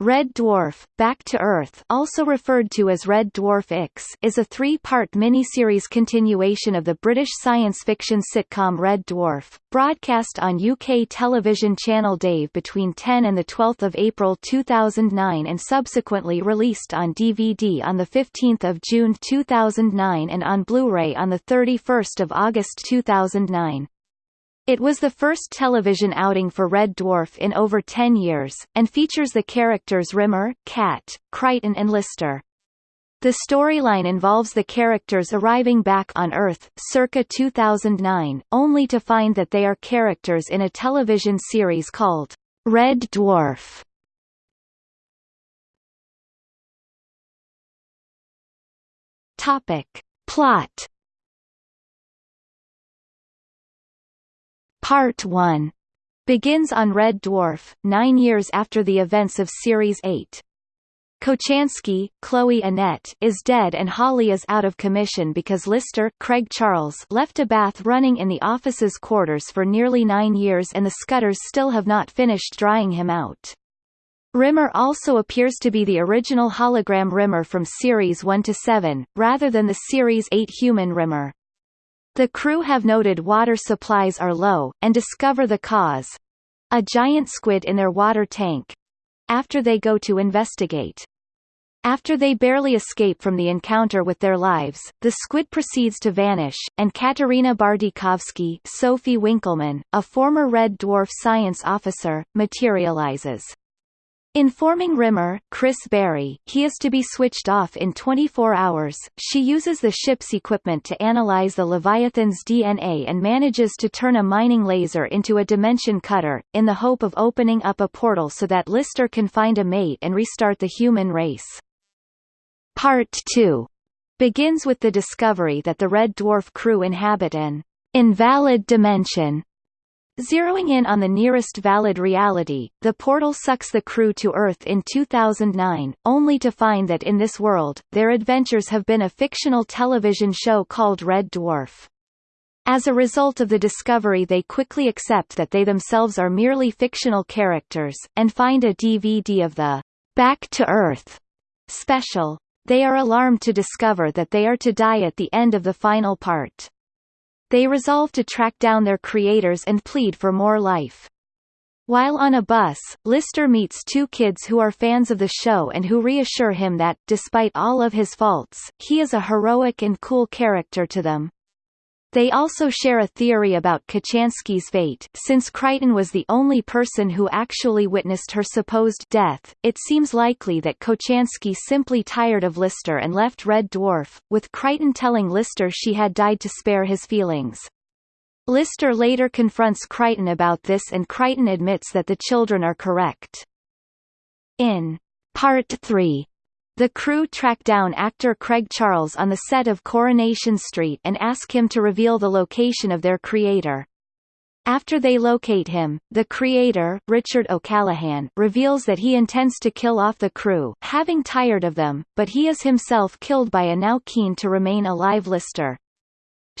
Red Dwarf, Back to Earth also referred to as Red Dwarf X is a three-part miniseries continuation of the British science fiction sitcom Red Dwarf, broadcast on UK television channel Dave between 10 and 12 April 2009 and subsequently released on DVD on 15 June 2009 and on Blu-ray on 31 August 2009. It was the first television outing for Red Dwarf in over 10 years, and features the characters Rimmer, Cat, Kryten and Lister. The storyline involves the characters arriving back on Earth, circa 2009, only to find that they are characters in a television series called Red Dwarf. Topic. Plot Part 1 begins on Red Dwarf, nine years after the events of Series 8. Kochanski, Chloe Annett, is dead and Holly is out of commission because Lister Craig Charles left a bath running in the office's quarters for nearly nine years and the Skutters still have not finished drying him out. Rimmer also appears to be the original hologram Rimmer from Series 1 to 7, rather than the Series 8 human Rimmer. The crew have noted water supplies are low, and discover the cause. A giant squid in their water tank. After they go to investigate. After they barely escape from the encounter with their lives, the squid proceeds to vanish, and Katerina Bartikovsky Sophie Winkleman, a former Red Dwarf science officer, materializes. Informing Rimmer, Chris Barrie, he is to be switched off in 24 hours, she uses the ship's equipment to analyze the Leviathan's DNA and manages to turn a mining laser into a dimension cutter, in the hope of opening up a portal so that Lister can find a mate and restart the human race. Part 2 begins with the discovery that the Red Dwarf crew inhabit an invalid dimension Zeroing in on the nearest valid reality, the portal sucks the crew to Earth in 2009, only to find that in this world, their adventures have been a fictional television show called Red Dwarf. As a result of the discovery they quickly accept that they themselves are merely fictional characters, and find a DVD of the Back to Earth special. They are alarmed to discover that they are to die at the end of the final part. They resolve to track down their creators and plead for more life. While on a bus, Lister meets two kids who are fans of the show and who reassure him that, despite all of his faults, he is a heroic and cool character to them. They also share a theory about Kochanski's fate since Kryten was the only person who actually witnessed her supposed death, it seems likely that Kochanski simply tired of Lister and left Red Dwarf, with Kryten telling Lister she had died to spare his feelings. Lister later confronts Kryten about this and Kryten admits that the children are correct. In Part 3 the crew track down actor Craig Charles on the set of Coronation Street and ask him to reveal the location of their creator. After they locate him, the creator, Richard O'Callaghan, reveals that he intends to kill off the crew, having tired of them, but he is himself killed by a now keen to remain alive Lister.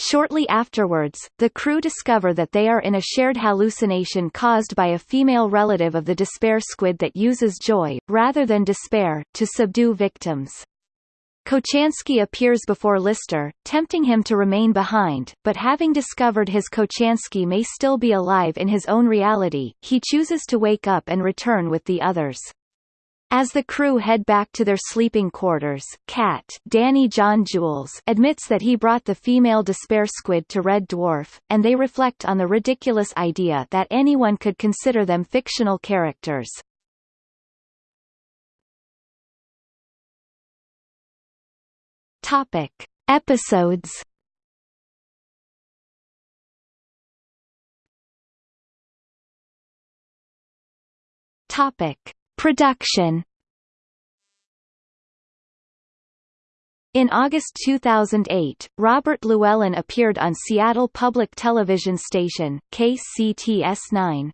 Shortly afterwards, the crew discover that they are in a shared hallucination caused by a female relative of the despair squid that uses joy, rather than despair, to subdue victims. Kochanski appears before Lister, tempting him to remain behind, but having discovered his Kochanski may still be alive in his own reality, he chooses to wake up and return with the others. As the crew head back to their sleeping quarters, Cat Danny John Jules admits that he brought the female despair squid to Red Dwarf, and they reflect on the ridiculous idea that anyone could consider them fictional characters. Topic. Episodes Topic. Production In August 2008, Robert Llewellyn appeared on Seattle public television station, KCTS9.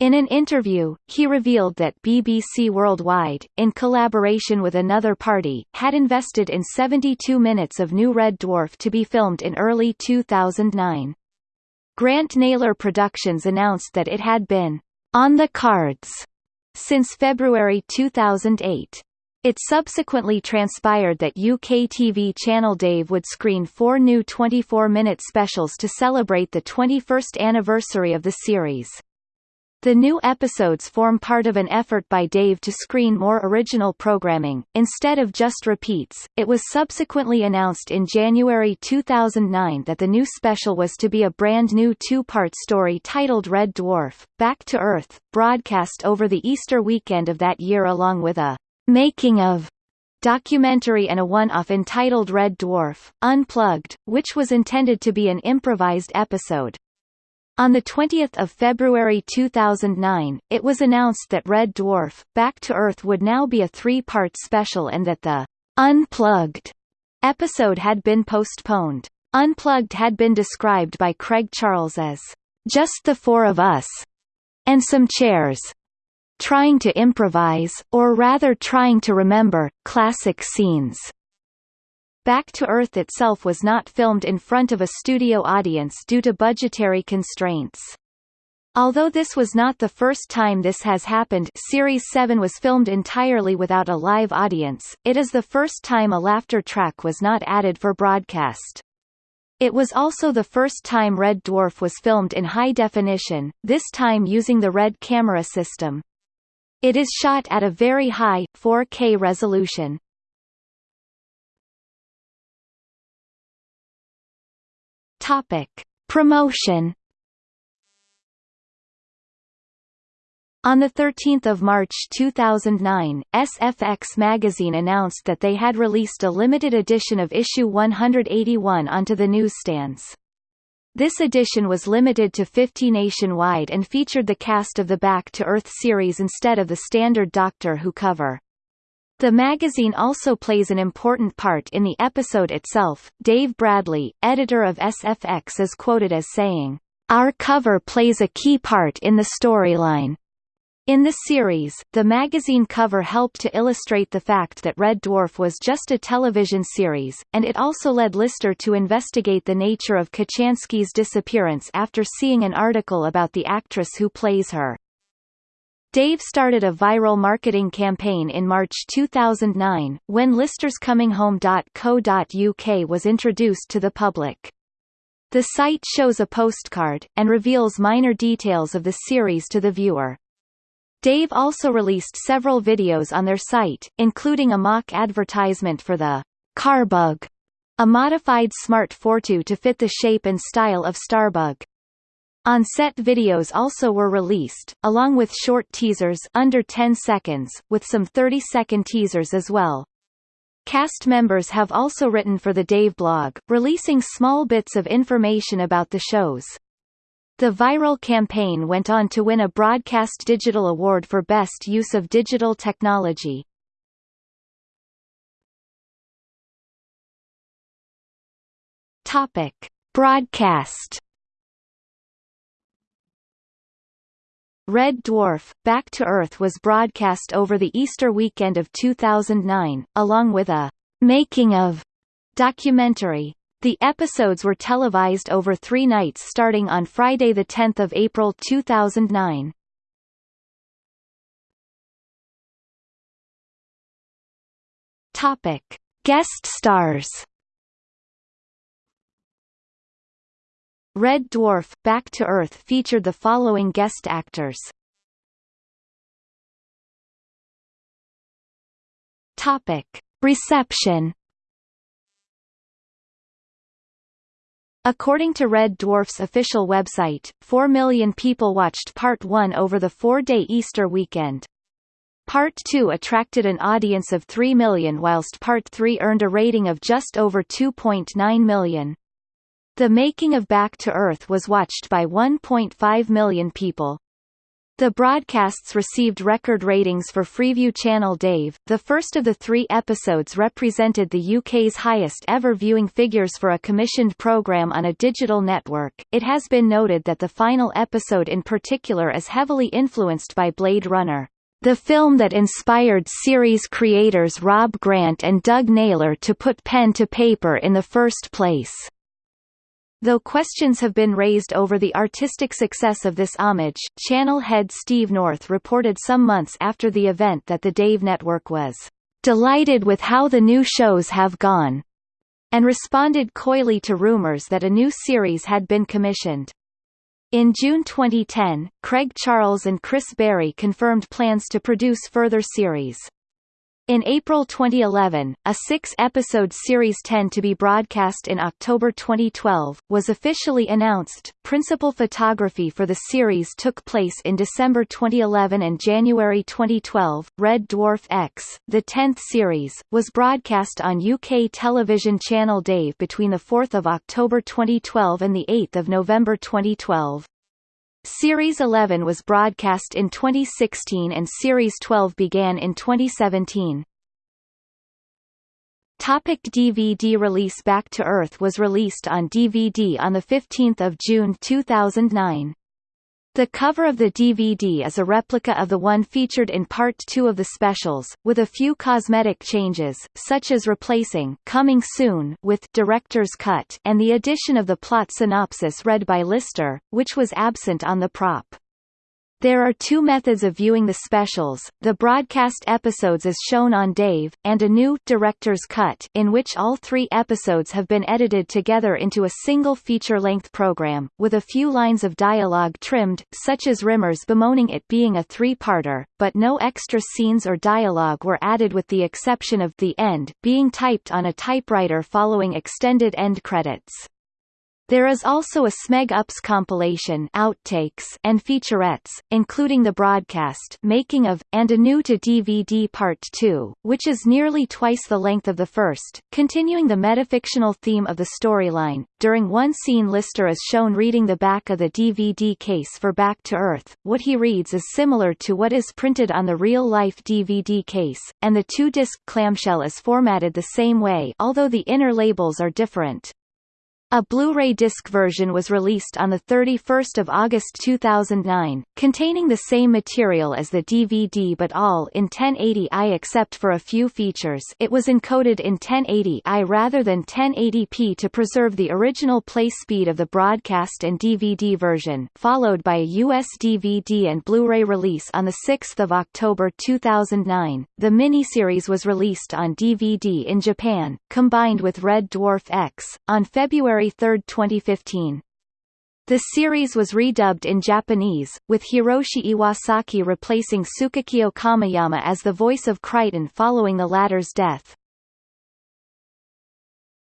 In an interview, he revealed that BBC Worldwide, in collaboration with another party, had invested in 72 minutes of New Red Dwarf to be filmed in early 2009. Grant Naylor Productions announced that it had been on the cards since February 2008. It subsequently transpired that UK TV channel Dave would screen four new 24-minute specials to celebrate the 21st anniversary of the series. The new episodes form part of an effort by Dave to screen more original programming, instead of just repeats. It was subsequently announced in January 2009 that the new special was to be a brand new two-part story titled Red Dwarf, Back to Earth, broadcast over the Easter weekend of that year along with a making of documentary and a one-off entitled Red Dwarf, Unplugged, which was intended to be an improvised episode. On 20 February 2009, it was announced that Red Dwarf, Back to Earth would now be a three-part special and that the Unplugged episode had been postponed. Unplugged had been described by Craig Charles as just the four of us and some chairs trying to improvise, or rather trying to remember, classic scenes. Back to Earth itself was not filmed in front of a studio audience due to budgetary constraints. Although this was not the first time this has happened Series 7 was filmed entirely without a live audience, it is the first time a laughter track was not added for broadcast. It was also the first time Red Dwarf was filmed in high definition, this time using the RED camera system. It is shot at a very high, 4K resolution. Topic: Promotion. On 13 March 2009, SFX magazine announced that they had released a limited edition of issue 181 onto the newsstands. This edition was limited to 50 nationwide and featured the cast of the Back to Earth series instead of the standard Doctor Who cover. The magazine also plays an important part in the episode itself. Dave Bradley, editor of SFX is quoted as saying, Our cover plays a key part in the storyline. In the series, the magazine cover helped to illustrate the fact that Red Dwarf was just a television series, and it also led Lister to investigate the nature of Kochanski's disappearance after seeing an article about the actress who plays her. Dave started a viral marketing campaign in March 2009, when Lister's listerscominghome.co.uk was introduced to the public. The site shows a postcard, and reveals minor details of the series to the viewer. Dave also released several videos on their site, including a mock advertisement for the Carbug, a modified Smart Fortwo to fit the shape and style of Starbug. On-set videos also were released, along with short teasers under 10 seconds, with some 30-second teasers as well. Cast members have also written for the Dave blog, releasing small bits of information about the shows. The viral campaign went on to win a Broadcast Digital Award for Best Use of Digital Technology. Topic: Broadcast Red Dwarf, Back to Earth was broadcast over the Easter weekend of 2009, along with a «making of» documentary. The episodes were televised over three nights starting on Friday 10 April 2009. Topic. Guest stars Red Dwarf, Back to Earth featured the following guest actors. Topic. Reception According to Red Dwarf's official website, 4 million people watched Part 1 over the four-day Easter weekend. Part 2 attracted an audience of 3 million whilst Part 3 earned a rating of just over 2.9 million. The making of Back to Earth was watched by 1.5 million people. The broadcasts received record ratings for Freeview Channel Dave. The first of the three episodes represented the UK's highest ever viewing figures for a commissioned programme on a digital network. It has been noted that the final episode in particular is heavily influenced by Blade Runner, the film that inspired series creators Rob Grant and Doug Naylor to put pen to paper in the first place. Though questions have been raised over the artistic success of this homage, channel head Steve North reported some months after the event that the Dave Network was "...delighted with how the new shows have gone," and responded coyly to rumors that a new series had been commissioned. In June 2010, Craig Charles and Chris Barrie confirmed plans to produce further series. In April 2011, a six-episode Series 10 to be broadcast in October 2012, was officially announced. Principal photography for the series took place in December 2011 and January 2012. Red Dwarf X, the 10th series, was broadcast on UK television channel Dave between 4 October 2012 and 8 November 2012. Series 11 was broadcast in 2016 and Series 12 began in 2017. Topic DVD release Back to Earth was released on DVD on 15 June 2009. The cover of the DVD is a replica of the one featured in Part 2 of the specials, with a few cosmetic changes, such as replacing Coming Soon with Director's Cut and the addition of the plot synopsis read by Lister, which was absent on the prop. There are two methods of viewing the specials, the broadcast episodes as shown on Dave, and a new director's cut in which all three episodes have been edited together into a single feature-length program, with a few lines of dialogue trimmed, such as Rimmer's bemoaning it being a three-parter, but no extra scenes or dialogue were added with the exception of the end being typed on a typewriter following extended end credits. There is also a Smeg Ups compilation outtakes and featurettes, including the broadcast making of, and a new to DVD Part 2, which is nearly twice the length of the first, continuing the metafictional theme of the storyline. During one scene Lister is shown reading the back of the DVD case for Back to Earth, what he reads is similar to what is printed on the real-life DVD case, and the two-disc clamshell is formatted the same way although the inner labels are different. A Blu-ray disc version was released on 31 August 2009, containing the same material as the DVD but all in 1080i except for a few features it was encoded in 1080i rather than 1080p to preserve the original play speed of the broadcast and DVD version, followed by a US DVD and Blu-ray release on 6 October 2009. The miniseries was released on DVD in Japan, combined with Red Dwarf X, on February February 3, 2015. The series was redubbed in Japanese, with Hiroshi Iwasaki replacing Tsukakyo Kamiyama as the voice of Kryten following the latter's death.